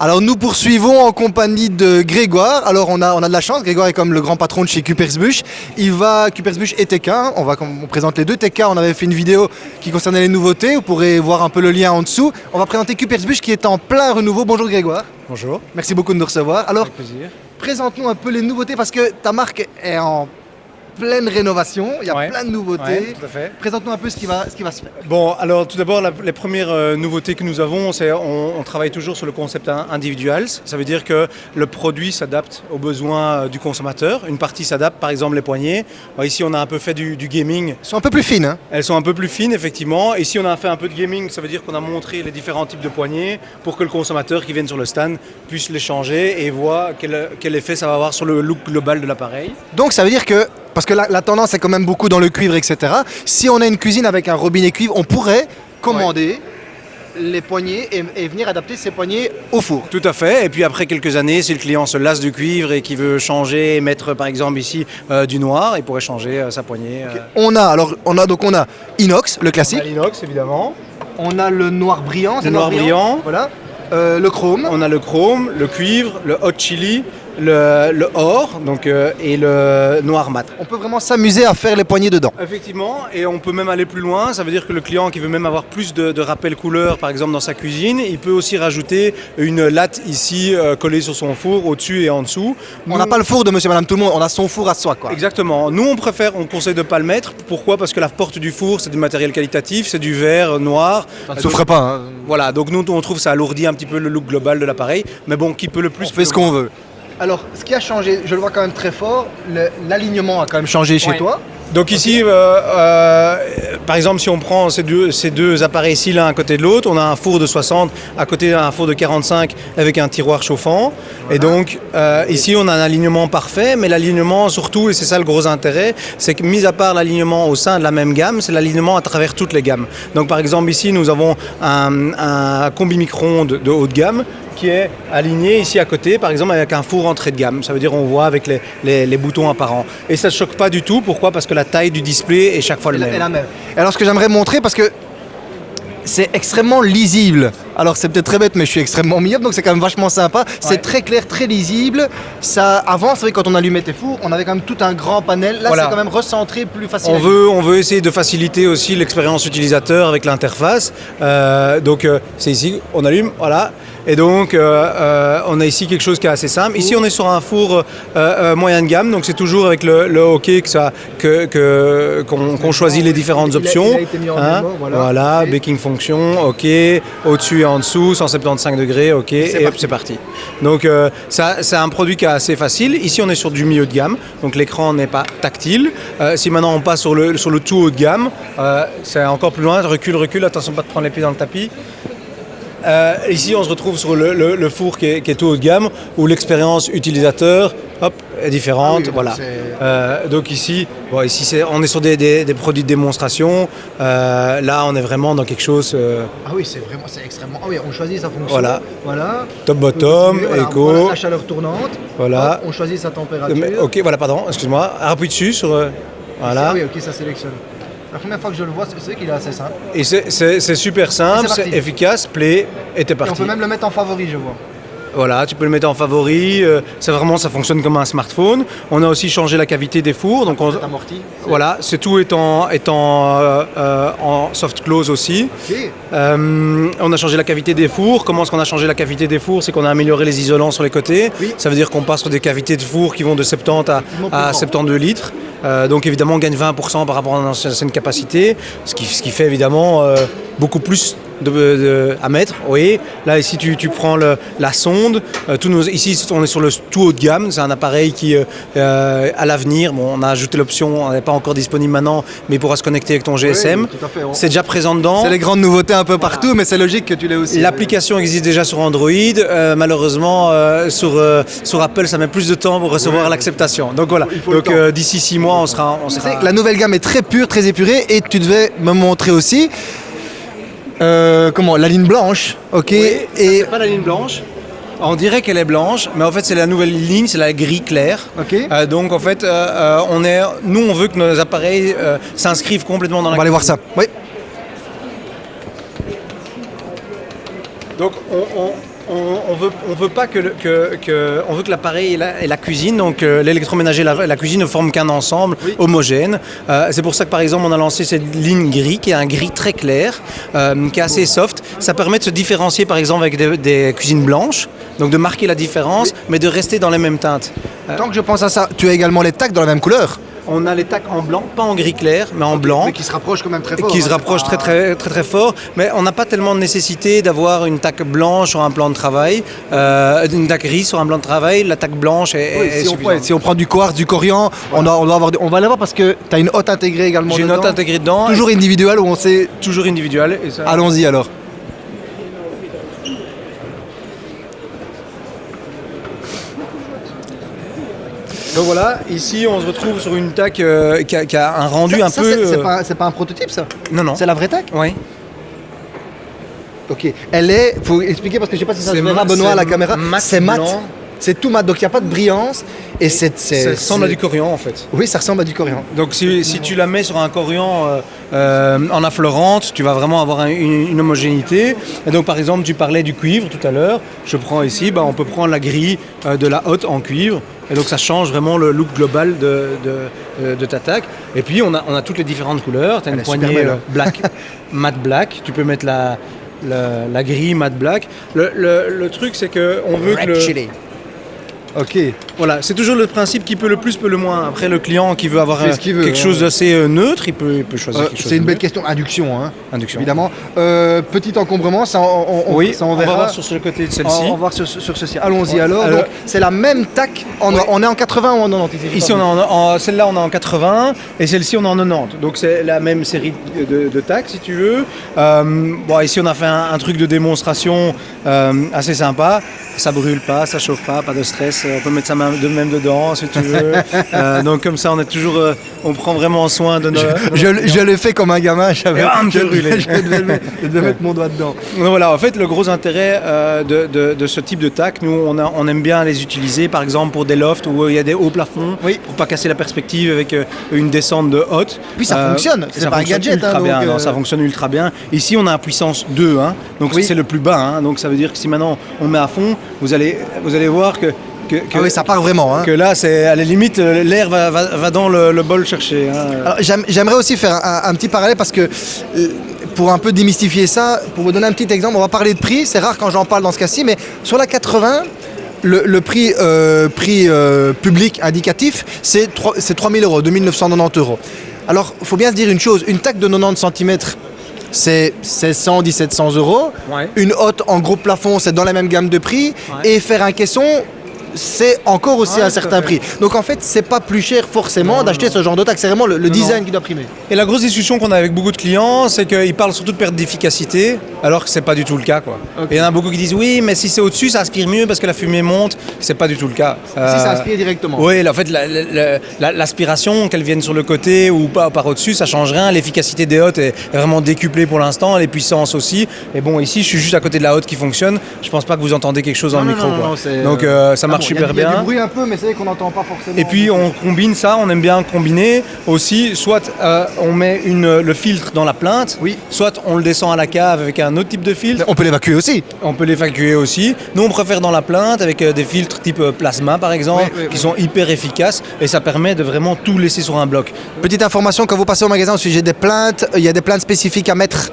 Alors nous poursuivons en compagnie de Grégoire. Alors on a, on a de la chance, Grégoire est comme le grand patron de chez Kupersbusch. Il va, Kupersbusch et TK, on, va, on présente les deux. TK, on avait fait une vidéo qui concernait les nouveautés, vous pourrez voir un peu le lien en dessous. On va présenter Kupersbusch qui est en plein renouveau. Bonjour Grégoire. Bonjour. Merci beaucoup de nous recevoir. Alors, présente-nous un peu les nouveautés parce que ta marque est en pleine rénovation, il y a Ouais. plein de nouveautés. Ouais, tout à fait. Présente-nous un peu ce qui va, ce qui va se faire. Bon, alors tout d'abord, les premières euh, nouveautés que nous avons, c'est on, on travaille toujours sur le concept in- individual. Ça veut dire que le produit s'adapte aux besoins euh, du consommateur. Une partie s'adapte, par exemple les poignées. Ici, on a un peu fait du, du gaming. Elles sont un peu plus fines. Hein Elles sont un peu plus fines, effectivement. Ici, on a fait un peu de gaming. Ça veut dire qu'on a montré les différents types de poignées pour que le consommateur qui vienne sur le stand puisse les changer et voit quel, quel effet ça va avoir sur le look global de l'appareil. Donc ça veut dire que, parce que la, la tendance est quand même beaucoup dans le cuivre, etc. Si on a une cuisine avec un robinet cuivre, on pourrait commander les poignées et, et venir adapter ces poignées au four. Tout à fait. Et puis après quelques années, si le client se lasse du cuivre et qui veut changer et mettre par exemple ici euh, du noir, il pourrait changer euh, sa poignée. euh, On a alors on a donc on a inox, le classique. l'inox évidemment. On a le noir brillant, c'est Le noir brillant. Voilà. Euh, le chrome. On a le chrome, le cuivre, le hot chili, le, le or donc, euh, et le noir mat. On peut vraiment s'amuser à faire les poignées dedans. Effectivement, et on peut même aller plus loin. Ça veut dire que le client qui veut même avoir plus de, de rappels couleurs, par exemple dans sa cuisine, il peut aussi rajouter une latte ici euh, collée sur son four, au-dessus et en dessous. On n'a pas le four de monsieur madame tout le monde, on a son four à soi quoi. Exactement. Nous, on préfère, on conseille de pas le mettre. Pourquoi? Parce que la porte du four, c'est du matériel qualitatif, c'est du verre noir. Ça ne souffre pas. hein. Voilà, donc nous, on trouve que ça alourdit un petit peu le look global de l'appareil. Mais bon, qui peut le plus On fait ce qu'on veut. Alors, ce qui a changé, je le vois quand même très fort, l'alignement a quand même changé chez Ouais. toi. Donc ici, euh, euh, par exemple, si on prend ces deux, ces deux appareils-ci l'un à côté de l'autre, on a un four de 60 à côté d'un four de 45 avec un tiroir chauffant. Et donc euh, ici, on a un alignement parfait, mais l'alignement surtout, et c'est ça le gros intérêt, c'est que mis à part l'alignement au sein de la même gamme, c'est l'alignement à travers toutes les gammes. Donc par exemple ici, nous avons un, un combi micro-ondes de haute gamme qui est aligné ici à côté, par exemple avec un four entrée de gamme. Ça veut dire on voit avec les, les- les boutons apparents. Et ça ne choque pas du tout. Pourquoi? Parce que la taille du display est chaque fois le même. et la même. Et alors, ce que j'aimerais montrer, parce que c'est extrêmement lisible. Alors, c'est peut-être très bête, mais je suis extrêmement myope, donc c'est quand même vachement sympa. C'est Ouais. très clair, très lisible. Ça, avant, c'est vrai, quand on allumait tes fours, on avait quand même tout un grand panel. Là, Voilà. c'est quand même recentré, plus facile. On veut, on veut essayer de faciliter aussi l'expérience utilisateur avec l'interface. Euh, donc euh, c'est ici, on allume, voilà. Et donc euh, on a ici quelque chose qui est assez simple. Ici on est sur un four moyen de gamme, donc c'est toujours avec le, le hockey que ça, que, que- qu'on, qu'on choisit les différentes Il options. Hein il a été mis en démo, voilà. Ok. baking fonction, ok, au-dessus en dessous, 175 degrés, ok, et, c'est parti. Donc euh, ça, c'est un produit qui est assez facile. Ici, on est sur du milieu de gamme, donc l'écran n'est pas tactile. Euh, si maintenant on passe sur le, sur le tout haut de gamme, euh, c'est encore plus loin. Recule, recule, attention pas de prendre les pieds dans le tapis. Euh, ici, on se retrouve sur le, le- le four qui est, qui est tout haut de gamme, où l'expérience utilisateur hop, est différente. Ah oui, voilà. Euh, donc ici, bon, ici on est sur des, des- des produits de démonstration. Euh, là, on est vraiment dans quelque chose euh, Ah oui, c'est vraiment, c'est extrêmement. Ah oui, on choisit sa fonction. Voilà. Voilà. top-bottom, Voilà, éco. voilà, la chaleur tournante. Voilà. Hop, on choisit sa température. Mais- ok, voilà, pardon, excuse-moi. Appuie dessus sur. voilà. Ah oui, ok, ça sélectionne. La première fois que je le vois, c'est qu'il est assez simple. Et c'est- super simple, c'est parti. efficace, play, et t'es Et on parti. peut même le mettre en favori, je vois. Voilà, tu peux le mettre en favori. euh, c'est vraiment, ça fonctionne comme un smartphone. On a aussi changé la cavité des fours, donc on, amorti. voilà, c'est tout est en, est en, euh, euh, en soft close aussi. Euh, on a changé la cavité des fours. Comment est-ce qu'on a changé la cavité des fours? C'est qu'on a amélioré les isolants sur les côtés. Oui. Ça veut dire qu'on passe sur des cavités de fours qui vont de 70 à, Effectivement, plus à grand. 72 litres. Euh, donc évidemment, on gagne 20% par rapport à notre ancienne capacité, ce qui, ce qui fait évidemment euh, beaucoup plus de, de- à mettre. Oui, là ici tu, tu prends le- la sonde. Euh, tous nos, ici on est sur le tout haut de gamme. C'est un appareil qui, euh, euh, à l'avenir, bon, on a ajouté l'option, elle n'est pas encore disponible maintenant, mais il pourra se connecter avec ton GSM. Oui. On- C'est déjà présent dedans. C'est les grandes nouveautés un peu partout, mais c'est logique que tu l'aies aussi. L'application existe déjà sur Android. Euh, malheureusement, sur, sur Apple, ça met plus de temps pour recevoir l'acceptation. Donc voilà. Donc d'ici six mois, on sera. On la nouvelle gamme est très pure, très épurée, et tu devais me montrer aussi. Euh, comment La ligne blanche, ok Oui, ça, Et c'est pas la ligne blanche. On dirait qu'elle est blanche, mais en fait c'est la nouvelle ligne, c'est la gris clair. Ok. Euh, donc en fait, euh, on est, nous on veut que nos appareils s'inscrivent complètement dans on la. va aller voir ça. Oui. Donc on, on- on, on veut, on veut pas que, le- que, que- on veut que l'appareil et la, et la cuisine, donc euh, l'électroménager et la, la cuisine ne forment qu'un ensemble homogène. Euh, c'est pour ça que par exemple on a lancé cette ligne gris qui est un gris très clair, euh, qui est assez soft. Ça permet de se différencier par exemple avec des, des cuisines blanches, donc de marquer la différence, mais de rester dans les mêmes teintes. Tant que je pense à ça, tu as également les tacs dans la même couleur. On a les tacs en blanc, pas en gris clair, mais en blanc. Mais qui se rapprochent quand même très fort. qui se hein, rapproche très, pas- très très très fort, mais on n'a pas tellement de nécessité d'avoir une taque blanche sur un plan de travail, euh, une taque grise sur un plan de travail. La taque blanche est, Oui, est si, on, suffisante. ouais, si on prend du quartz, du corian, on, doit- on, doit avoir, on va l'avoir parce que tu as une hotte intégrée également. J'ai une note intégrée dedans, Toujours individuelle où on sait. toujours individuelle. ça- Allons-y alors. Donc voilà, ici on se retrouve sur une taque euh, qui, a, qui a un rendu Ça- un ça, peu. c'est- euh, pas, c'est pas un prototype ça? Non non. C'est la vraie tac Oui. Ok. Elle est. Faut expliquer parce que je sais pas si ça se C'est verra Benoît à la caméra. C'est mat. C'est tout mat, donc il n'y a pas de brillance. Et c'est. Ça ressemble à du corian en fait. Oui, ça ressemble à du corian. Donc si, si tu la mets sur un corian euh, euh, en affleurante, tu vas vraiment avoir un- une, une homogénéité. Et donc par exemple, tu parlais du cuivre tout à l'heure. Je prends ici, bah, on peut prendre la grille euh, de la hotte en cuivre. Et donc ça change vraiment le look global de, de, euh, de ta taque. Et puis on a, on a toutes les différentes couleurs. Tu as Elle une poignée belle, euh, hein. black, matte black. Tu peux mettre la, la, la grille matte black. Le, le- le truc c'est que on veut que le, Ok. Voilà, c'est toujours le principe qui peut le plus, peut le moins. Après, le client qui veut avoir ce veut, quelque hein. chose d'assez euh, neutre, il peut, il peut choisir Euh, quelque chose. c'est une belle question. Induction, hein, Induction. évidemment. Euh, petit encombrement, ça on, on- on- Oui, ça, on, on va verra. voir sur ce côté de celle-ci. on va voir sur, sur ceci. Allons-y Ouais. alors. Alors- Donc, c'est la même tac. En. On est en 80 ou en 90 ici, on en, en- celle-là, on est en 80 et celle-ci, on est en 90. Donc, c'est la même série de, de tacs, si tu veux. Euh, bon, ici, on a fait un, un truc de démonstration euh, assez sympa. Ça brûle pas, ça chauffe pas, pas de stress. On peut mettre sa main de même dedans, si tu veux. Euh, donc, comme ça, on est toujours, euh, on prend vraiment soin de nos. Je, je l'ai fait comme un gamin, j'avais je, t'es brûlé. je devais, mettre- je devais mettre mon doigt dedans. Donc voilà, en fait, le gros intérêt euh, de, de- de ce type de tac, nous, on, a- on aime bien les utiliser, par exemple, pour des lofts où il y a des hauts plafonds, Oui. pour pas casser la perspective avec euh, une descente de haute. Puis ça fonctionne, c'est pas un gadget, ultra hein, bien, non, ça fonctionne ultra bien. Ici, on a la puissance 2, hein, donc Oui. c'est le plus bas. hein, donc ça veut dire que si maintenant on met à fond, vous allez, vous allez voir que, que, que- Ah oui, ça part vraiment. Hein. que là, c'est à la limite, l'air va, va- va dans le, le bol chercher. hein. J'aimerais aussi faire un, un petit parallèle parce que euh, pour un peu démystifier ça, pour vous donner un petit exemple, on va parler de prix. C'est rare quand j'en parle dans ce cas-ci, mais sur la 80, le, le prix, euh, prix euh, public indicatif, c'est 3 c'est 3000 euros, 2990 euros. Alors, il faut bien se dire une chose une taque de 90 cm, c'est 1600, 1700 euros. Ouais. Une hotte en gros plafond, c'est dans la même gamme de prix. Ouais. Et faire un caisson, c'est encore aussi Ouais, un certain prix. Donc en fait, c'est pas plus cher forcément d'acheter ce genre de taxe. C'est vraiment le, le Non, design non. qui doit primer. Et la grosse discussion qu'on a avec beaucoup de clients, c'est qu'ils parlent surtout de perte d'efficacité, alors que c'est pas du tout le cas. Quoi. Et il y en a beaucoup qui disent oui, mais si c'est au-dessus, ça aspire mieux parce que la fumée monte. C'est pas du tout le cas. Si Euh, ça aspire directement. Oui, en fait, la- la- la- l'aspiration, qu'elle vienne sur le côté ou pas par au-dessus, ça change rien. L'efficacité des hottes est vraiment décuplée pour l'instant, les puissances aussi. Et bon, ici, je suis juste à côté de la hotte qui fonctionne. Je pense pas que vous entendez quelque chose dans le micro. quoi. Donc, euh, euh, ça marche bon, il y a- super Il y a bien. du bruit un peu, mais c'est vrai qu'on n'entend pas forcément. Et puis on combine ça, on aime bien combiner aussi, soit euh, on met une, le filtre dans la plainte, Oui. soit on le descend à la cave avec un autre type de filtre, On peut l'évacuer aussi. on peut l'évacuer aussi. Nous on préfère dans la plainte avec euh, des filtres type euh, plasma par exemple, Oui, oui, qui sont hyper efficaces et ça permet de vraiment tout laisser sur un bloc. Petite information, quand vous passez au magasin au sujet des plaintes, il y a des plaintes spécifiques à mettre.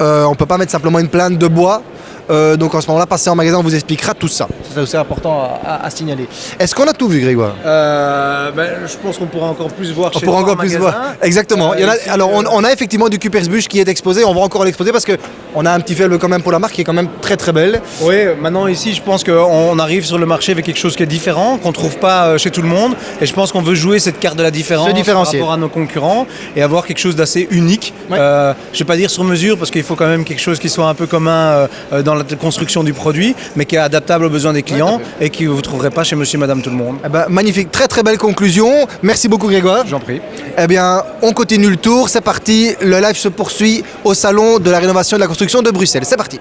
Euh, on ne peut pas mettre simplement une plainte de bois. Euh, donc en ce moment-là, passez en magasin, on vous expliquera tout ça. C'est aussi important à, à- à signaler. Est-ce qu'on a tout vu, Grégoire? Euh, ben, je pense qu'on pourra encore plus voir On chez pourra encore en plus magasin. voir. Exactement. Il y en a- Euh, alors, on, on a effectivement du Cupersbush qui est exposé. On va encore l'exposer parce que on a un petit faible quand même pour la marque qui est quand même très très belle. Oui, maintenant ici, je pense qu'on arrive sur le marché avec quelque chose qui est différent, qu'on ne trouve pas chez tout le monde. Et je pense qu'on veut jouer cette carte de la différence par rapport à nos concurrents et avoir quelque chose d'assez unique. Ouais. Je ne vais pas dire sur mesure parce qu'il faut quand même quelque chose qui soit un peu commun euh, dans la construction du produit, mais qui est adaptable aux besoins des clients et que vous ne trouverez pas chez monsieur et madame tout le monde. Eh ben, magnifique, très très belle conclusion. Merci beaucoup Grégoire. J'en prie. Eh bien, on continue le tour. C'est parti. Le live se poursuit au salon de la rénovation et de la construction de Bruxelles. C'est parti.